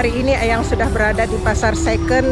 hari ini Eyang sudah berada di pasar second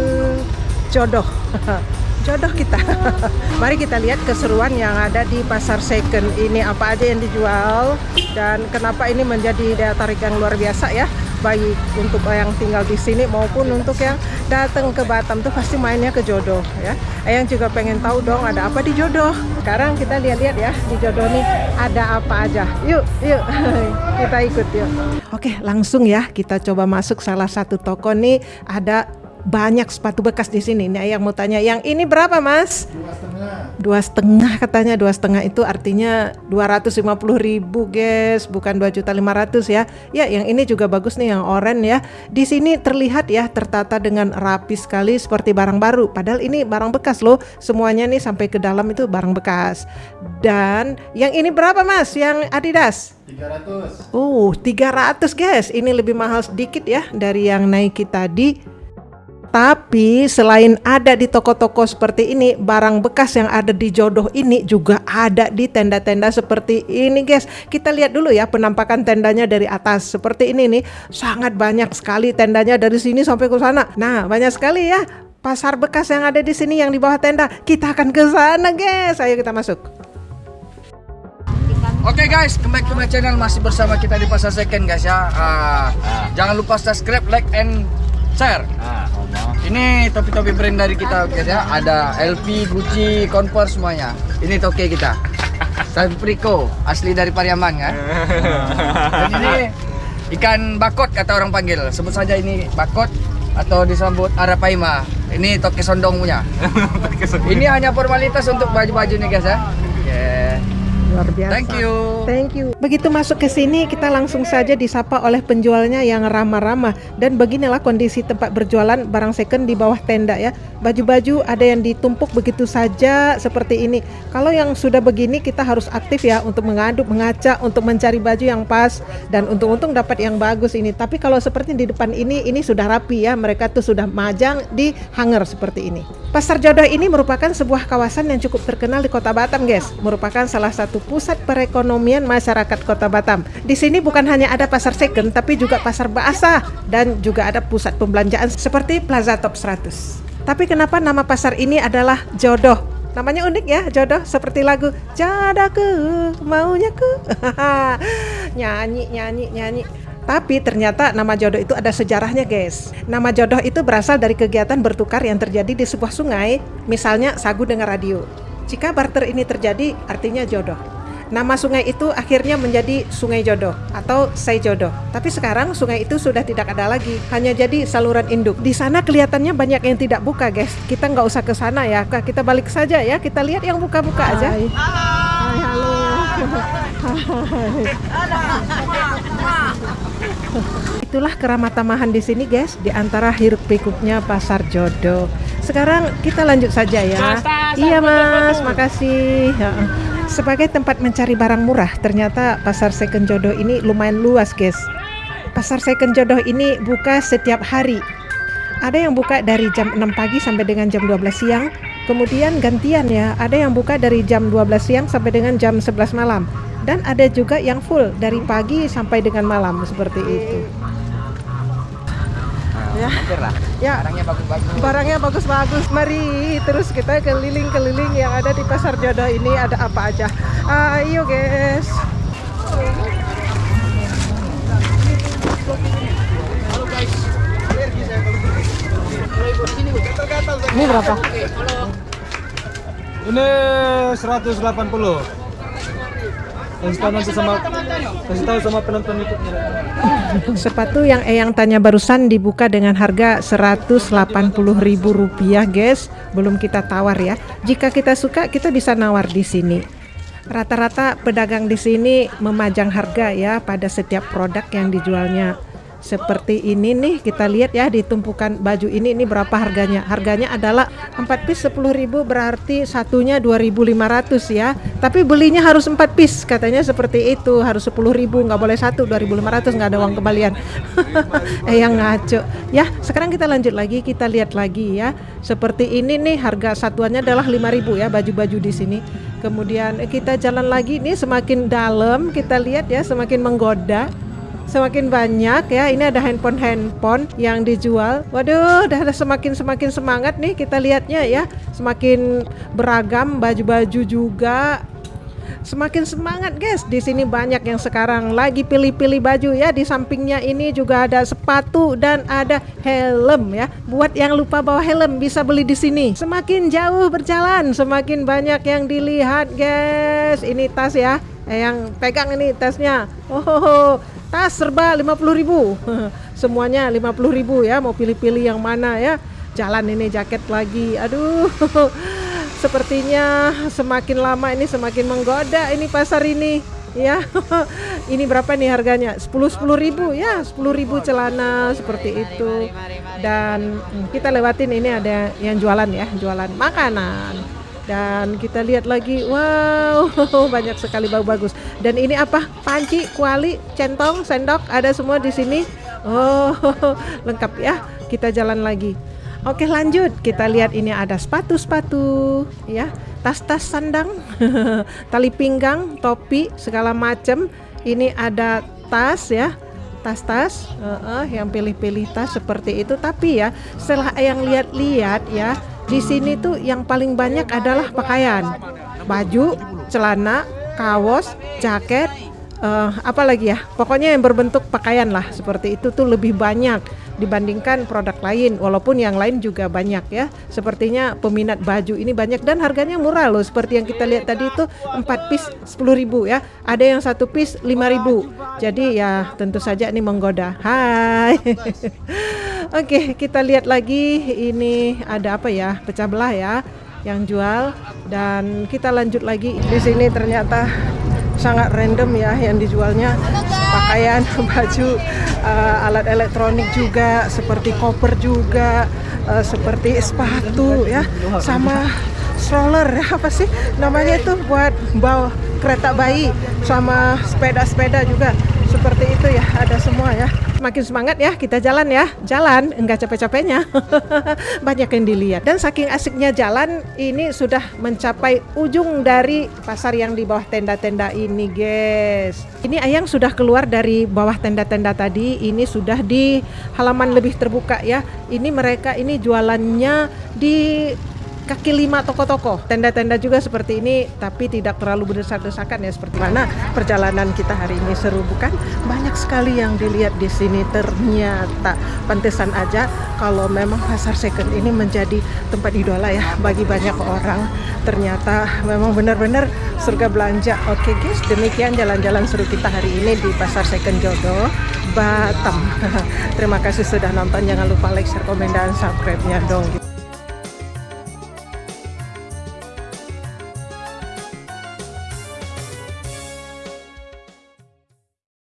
jodoh. jodoh kita. Mari kita lihat keseruan yang ada di pasar second ini apa aja yang dijual dan kenapa ini menjadi daya tarik yang luar biasa ya baik untuk yang tinggal di sini maupun untuk yang datang ke Batam tuh pasti mainnya ke jodoh ya. Eyang juga pengen tahu dong ada apa di jodoh. Sekarang kita lihat-lihat ya di jodoh nih ada apa aja. Yuk, yuk kita ikut yuk. Oke, langsung ya kita coba masuk salah satu toko nih ada banyak sepatu bekas di sini. Nih yang mau tanya, yang ini berapa mas? Dua setengah. Dua setengah katanya, dua setengah itu artinya 250 ribu guys, bukan 2 juta 500 ya. Ya yang ini juga bagus nih yang oranye ya. Di sini terlihat ya tertata dengan rapi sekali seperti barang baru. Padahal ini barang bekas loh. Semuanya nih sampai ke dalam itu barang bekas. Dan yang ini berapa mas? Yang Adidas? 300. Oh 300 guys. Ini lebih mahal sedikit ya dari yang Nike tadi. Tapi selain ada di toko-toko seperti ini, barang bekas yang ada di jodoh ini juga ada di tenda-tenda seperti ini guys. Kita lihat dulu ya penampakan tendanya dari atas. Seperti ini nih, sangat banyak sekali tendanya dari sini sampai ke sana. Nah, banyak sekali ya pasar bekas yang ada di sini yang di bawah tenda. Kita akan ke sana guys. Ayo kita masuk. Oke okay guys, kembali ke my channel masih bersama kita di pasar second guys ya. Uh, Jangan lupa subscribe, like, and share. Ini topi-topi brand dari kita guys ya. Ada LP, Gucci, Converse semuanya. Ini toke kita. Sapriko, asli dari Pariaman kan. Dan ini ikan bakot kata orang panggil. Sebut saja ini bakot atau disambut arapaima. Ini toke sondong punya. ini hanya formalitas untuk baju-baju nih guys ya. Luar biasa. Thank you. Thank you. Begitu masuk ke sini kita langsung saja disapa oleh penjualnya yang ramah-ramah dan beginilah kondisi tempat berjualan barang second di bawah tenda ya. Baju-baju ada yang ditumpuk begitu saja seperti ini. Kalau yang sudah begini kita harus aktif ya untuk mengaduk, mengaca, untuk mencari baju yang pas dan untung-untung dapat yang bagus ini. Tapi kalau seperti di depan ini ini sudah rapi ya. Mereka tuh sudah majang di hanger seperti ini. Pasar Jodoh ini merupakan sebuah kawasan yang cukup terkenal di Kota Batam, guys. Merupakan salah satu pusat perekonomian masyarakat Kota Batam. Di sini bukan hanya ada pasar second, tapi juga pasar bahasa dan juga ada pusat pembelanjaan seperti Plaza Top 100. Tapi kenapa nama pasar ini adalah Jodoh? Namanya unik ya, jodoh seperti lagu Jodohku, maunya ku. nyanyi, nyanyi, nyanyi. Tapi ternyata nama jodoh itu ada sejarahnya guys. Nama jodoh itu berasal dari kegiatan bertukar yang terjadi di sebuah sungai, misalnya sagu dengan radio. Jika barter ini terjadi, artinya jodoh. Nama sungai itu akhirnya menjadi Sungai Jodoh atau Sei Jodoh. Tapi sekarang sungai itu sudah tidak ada lagi, hanya jadi saluran induk. Di sana kelihatannya banyak yang tidak buka, guys. Kita nggak usah ke sana ya. Kita balik saja ya. Kita lihat yang buka-buka aja. Hai, halo. Itulah keramat tamahan di sini guys, di antara hiruk pikuknya pasar jodoh. Sekarang kita lanjut saja ya. Iya mas, makasih. Sebagai tempat mencari barang murah, ternyata pasar second jodoh ini lumayan luas guys. Pasar second jodoh ini buka setiap hari. Ada yang buka dari jam 6 pagi sampai dengan jam 12 siang. Kemudian gantian ya, ada yang buka dari jam 12 siang sampai dengan jam 11 malam dan ada juga yang full dari pagi sampai dengan malam seperti itu. Ya. ya. Barangnya bagus-bagus. Barangnya bagus-bagus. Mari terus kita keliling-keliling yang ada di pasar jodoh ini ada apa aja. Ayo guys. Ini berapa? Ini 180 kasih tahu nanti sama penonton YouTube sepatu yang Eyang tanya barusan dibuka dengan harga ribu rupiah guys. Belum kita tawar ya. Jika kita suka kita bisa nawar di sini. Rata-rata pedagang di sini memajang harga ya pada setiap produk yang dijualnya seperti ini nih kita lihat ya di tumpukan baju ini ini berapa harganya? Harganya adalah 4 piece 10.000 berarti satunya 2.500 ya. Tapi belinya harus 4 piece katanya seperti itu. Harus 10.000 nggak boleh satu 2.500 nggak ada uang kembalian. Eh yang ngaco. Ya sekarang kita lanjut lagi kita lihat lagi ya. Seperti ini nih harga satuannya adalah 5.000 ya baju-baju di sini. Kemudian kita jalan lagi nih semakin dalam kita lihat ya semakin menggoda semakin banyak ya. Ini ada handphone-handphone yang dijual. Waduh, ada semakin semakin semangat nih kita lihatnya ya. Semakin beragam baju-baju juga. Semakin semangat guys. Di sini banyak yang sekarang lagi pilih-pilih baju ya. Di sampingnya ini juga ada sepatu dan ada helm ya. Buat yang lupa bawa helm bisa beli di sini. Semakin jauh berjalan, semakin banyak yang dilihat guys. Ini tas ya. Eh, yang pegang ini tasnya. Oh, tas serba 50.000. Semuanya 50.000 ya. Mau pilih-pilih yang mana ya. Jalan ini jaket lagi. Aduh. Sepertinya semakin lama ini semakin menggoda ini pasar ini ya. ini berapa nih harganya? 10 10 ribu ya, 10 ribu celana seperti itu. Dan kita lewatin ini ada yang jualan ya, jualan makanan. Dan kita lihat lagi, wow, banyak sekali bau bagus. Dan ini apa? Panci, kuali, centong, sendok, ada semua di sini. Oh, lengkap ya. Kita jalan lagi. Oke lanjut kita lihat ini ada sepatu-sepatu ya tas-tas sandang tali pinggang topi segala macam ini ada tas ya tas-tas uh, uh, yang pilih-pilih tas seperti itu tapi ya setelah yang lihat-lihat ya di sini tuh yang paling banyak adalah pakaian. Baju celana kaos jaket uh, apa lagi ya? Pokoknya yang berbentuk pakaian lah seperti itu tuh lebih banyak dibandingkan produk lain walaupun yang lain juga banyak ya. Sepertinya peminat baju ini banyak dan harganya murah loh seperti yang kita lihat tadi itu 4 piece 10.000 ya. Ada yang satu piece 5.000 jadi ya tentu saja ini menggoda. Hai Oke kita lihat lagi ini ada apa ya pecah belah ya yang jual. Dan kita lanjut lagi. Di sini ternyata sangat random ya yang dijualnya. Pakaian, baju, uh, alat elektronik juga, seperti koper juga, uh, seperti sepatu ya, sama stroller ya apa sih namanya itu buat bawa kereta bayi sama sepeda-sepeda juga seperti itu ya ada semua ya. Makin semangat ya kita jalan ya. Jalan enggak capek-capeknya. Banyak yang dilihat. Dan saking asiknya jalan ini sudah mencapai ujung dari pasar yang di bawah tenda-tenda ini guys. Ini ayang sudah keluar dari bawah tenda-tenda tadi. Ini sudah di halaman lebih terbuka ya. Ini mereka ini jualannya di kaki lima toko-toko. Tenda-tenda juga seperti ini tapi tidak terlalu berdesak-desakan ya seperti mana perjalanan kita hari ini. Seru bukan? Banyak sekali yang dilihat di sini. Ternyata pantesan aja kalau memang pasar second ini menjadi tempat idola ya bagi banyak orang. Ternyata memang benar-benar surga belanja. Oke guys demikian jalan-jalan seru kita hari ini di pasar second jodoh Batam. Terima kasih sudah nonton. Jangan lupa like share komen dan subscribe nya dong